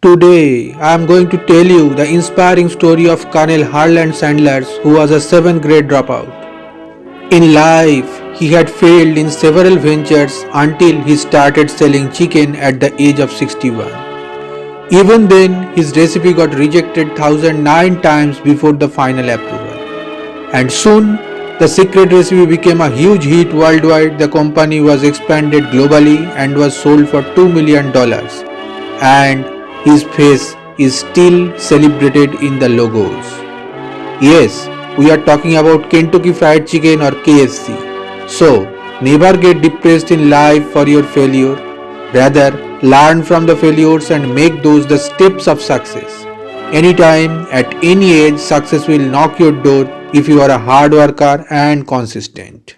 Today, I am going to tell you the inspiring story of Colonel Harland Sanders, who was a 7th grade dropout. In life, he had failed in several ventures until he started selling chicken at the age of 61. Even then, his recipe got rejected 1009 times before the final approval. And soon, the secret recipe became a huge hit worldwide. The company was expanded globally and was sold for $2 million. And his face is still celebrated in the logos. Yes, we are talking about Kentucky Fried Chicken or KFC. So, never get depressed in life for your failure. Rather, learn from the failures and make those the steps of success. Anytime, at any age, success will knock your door if you are a hard worker and consistent.